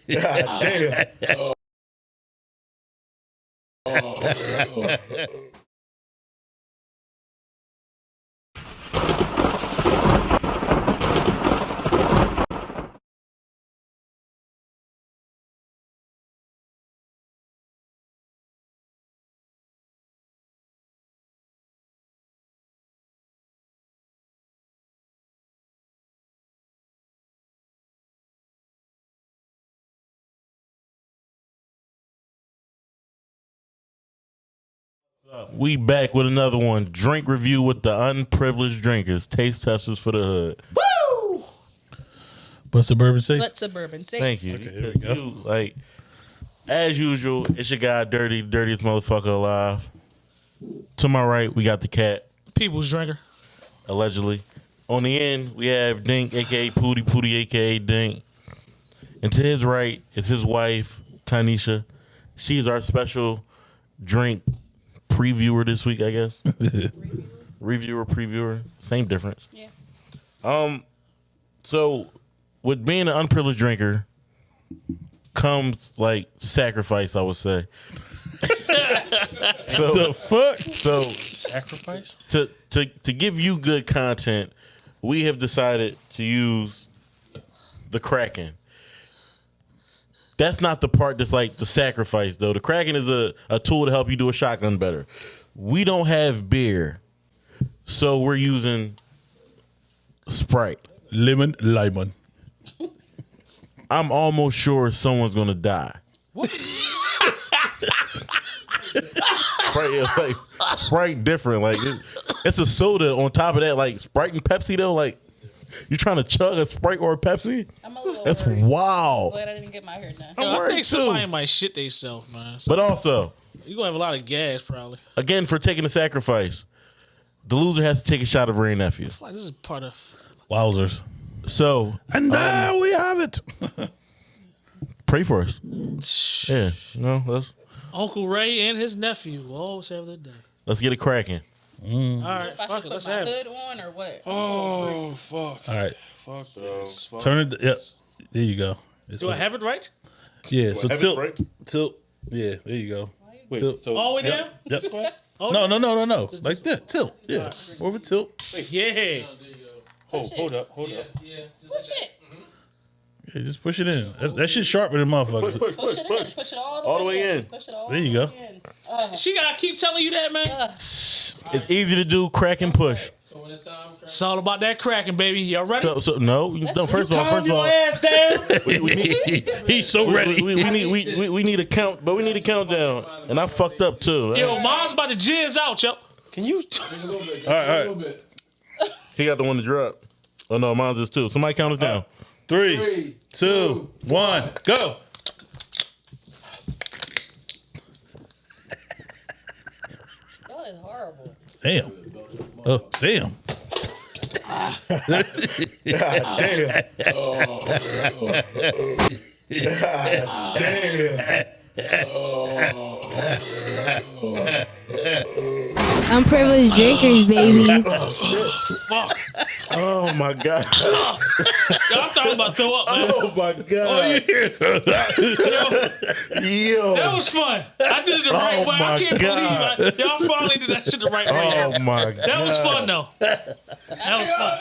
damn. Oh, oh, oh. We back with another one. Drink review with the unprivileged drinkers. Taste testers for the hood. Woo! But suburban say? Let suburban say. Thank you. Okay, here we go. You, like as usual, it's your guy, dirty, dirtiest motherfucker alive. To my right, we got the cat, People's drinker. allegedly. On the end, we have Dink, aka Pooty, Pooty, aka Dink. And to his right is his wife, Tanisha. She is our special drink previewer this week, I guess. Reviewer, previewer, same difference. Yeah. Um, so with being an unprivileged drinker comes like sacrifice, I would say. so The fuck? so Sacrifice? to to to give you good content, we have decided to use the Kraken. That's not the part that's like the sacrifice though. The Kraken is a, a tool to help you do a shotgun better. We don't have beer. So we're using Sprite. Lemon, lemon. I'm almost sure someone's gonna die. Sprite, like Sprite, different. Like it, it's a soda. On top of that, like Sprite and Pepsi, though, like you trying to chug a Sprite or a Pepsi? I'm a little That's worried. wow. Glad I didn't get my hair done. I'm Yo, I worried think somebody too. might shit themselves, man. So But also, you gonna have a lot of gas probably. again, for taking the sacrifice, the loser has to take a shot of Wray nephew. Like this is part of Wowzers. So And um, now we have it. pray for us. Yeah, no, let's Uncle Ray and his nephew will always have their day. let's get it cracking. All right, If I fuck should it, let's put my have it. hood on or what? Oh fuck! All right. Fuck this. Fuck Turn it. Yep. There you go. It's Do I have it right? yeah. So have it tilt. right? Tilt. Yeah. There you go. Wait, Tilt. so All the way down? Yep. Oh, No, no, no, no, no. Like that. Tilt. Yeah. Over tilt. Yeah. hold, hold up, hold up. Push it. Yeah, just push it in. That's, that shit sharper than motherfuckers. Push, Push push, it in. push. Push it all the, All the way in. Push it all There you the go. way in. Uh, She gotta keep telling you that, man. It's easy to do. Crack and push. It's all about that cracking, baby. Y'all ready? So, so no, no. First of all, first of all, ass down. we, we He's so we, ready. we, we need we, we, we need a count, but we need a countdown. And I fucked up too. Yo, mom's about to jizz out, yo. Can you? All right, all right. He got the one to drop. Oh no, mine's is two. Somebody count us down. Three, two, one, go. Is horrible. Damn. Oh, damn. Unprivileged drinkers, baby. Oh my god. Yo, I thought I was about throw up, man. Oh my god. Oh, Yo. That was fun. I did it the right Oh way. I can't God. believe I, y'all finally did that shit the right way. Oh my god. That was fun, though. That was fun.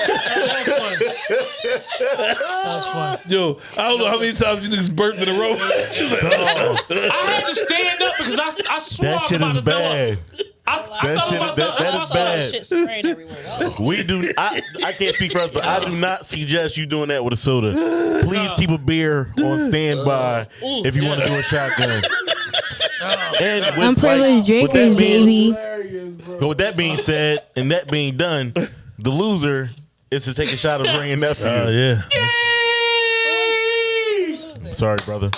That was fun. That was fun. Yo, I don't know how many times you niggas burnt in a row. She was like, I had to stand up because I, I swore I That was shit about is to throw up. Bad. I, I That thought I was shit- about that- that up. is I saw bad. that shit spraying everywhere. That We do. I I can't speak for us, but I do not suggest you doing that with a soda. Please keep a beer on standby if you want to do a shotgun. And with, Unprivileged like, with drinkers, that being, baby. But with that being said, and that being done, the loser is to take a shot of bringing nephew. oh, uh, yeah. Sorry, brother.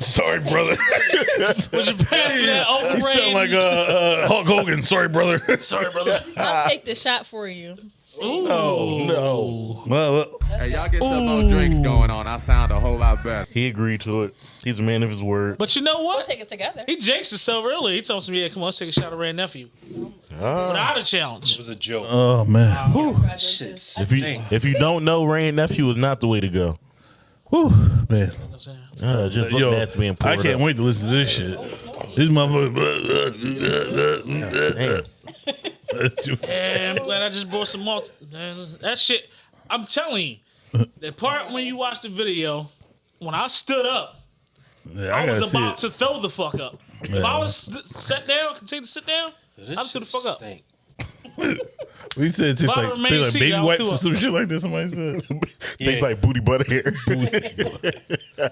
Sorry, brother. Would you pass me that You sound like uh, uh, Hulk Hogan. Sorry, brother. Sorry, brother. I'll take the shot for you. Oh no. well, well, Hey, y'all get some more drinks going on. I sound a whole lot better. He agreed to it. He's a man of his word. But you know We'll what? take it together. He jinxed himself earlier. He told me, yeah, come on, let's take a shot of Wray nephew. Ah. Without a challenge. It was a joke. oh man. Congratulations. If you if you don't know, Rain nephew is not the way to go. Whew, man. You know what I'm? Uh, just Yo, look being I can't up. wait to listen to this shit. This motherfucker. And I'm glad I just bought some malt. That shit, I'm telling you, the part when you watch the video, when I stood up, Yeah, I, I was about to throw the fuck up. If I was sat down, continue to sit down, This I'm through the shit fuck up. stink. We said it tastes If like, remain tastes like seated, baby I'll wipes do or it. some shit like that. Somebody said. Tastes like booty butter hair.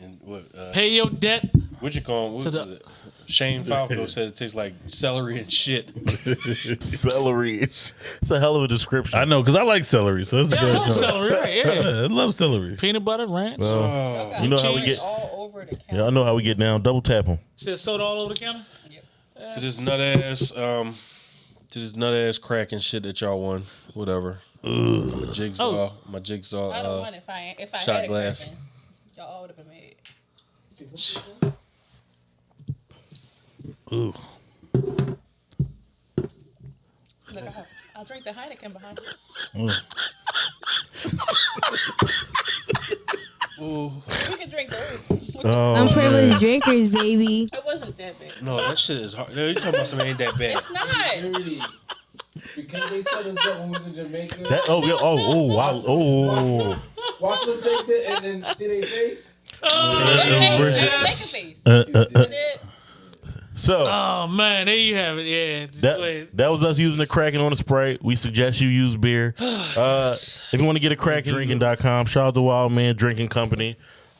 And what, uh, pay your debt. what you call what To was the- it? Shane Falco said it tastes like celery and shit. Celery. It's, it's a hell of a description. I know because I like celery, so that's a Yeah, I good. love joint. celery, right? Yeah. Yeah, I love celery. Peanut butter, ranch. Oh, you know how we get. all over the counter. Yeah, I know how we get down. Double tap them. Said soda all over the counter. to this nut ass, um, to this nut ass cracking shit that y'all won. Whatever. My jigsaw, Oh. my jigsaw. I don't Uh, want it if I if I shot had a glass. Kraken. Y'all all would have been made. Ooh. Look, I'll, I'll drink the Heineken behind you. ooh. We can drink those. Oh, I'm man. privileged drinkers, baby. It wasn't that big. No, that shit is hard. No, you talking about something ain't that bad. It's not. Because they said us that when we was in Jamaica. That, oh, yeah. Oh, oh, wow. Oh. Watch them take that and then see their face. Hey, Bridget. make face. Uh, uh, uh. So. Oh man, there you have it. Yeah. That, that was us using the Kraken on the Sprite. We suggest you use beer. Uh, if you want to get a Kraken, drinking.com. Shout out to Wild Man Drinking Company.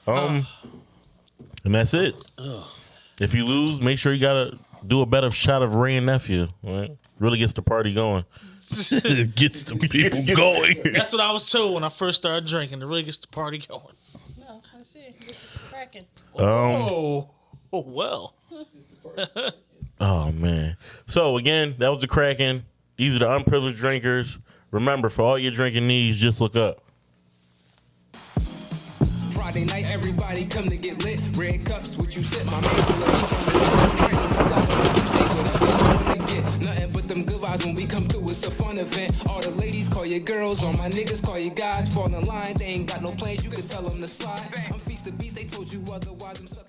Um, and that's it. If you lose, make sure you got to do a better shot of Wray and Nephew. Right? Really gets the party going. it gets the people going. That's what I was told when I first started drinking. It really gets the party going. No, let's see. It's cracking. Um, Oh, oh well. oh, man. So, again, that was the Kraken. These are the unprivileged drinkers. Remember, for all your drinking needs, just look up. Friday night, everybody come to get lit. Red cups, what you sip, my man. Love you on the sip. Drink, let's go. You say whatever you wanna get. Nothing but them good vibes when we come through. It's a fun event. All the ladies call you girls, all my niggas call you guys. Fall in line, they ain't got no plans. You can tell them to slide. I'm feast the beast, they told you otherwise. Lie. Can't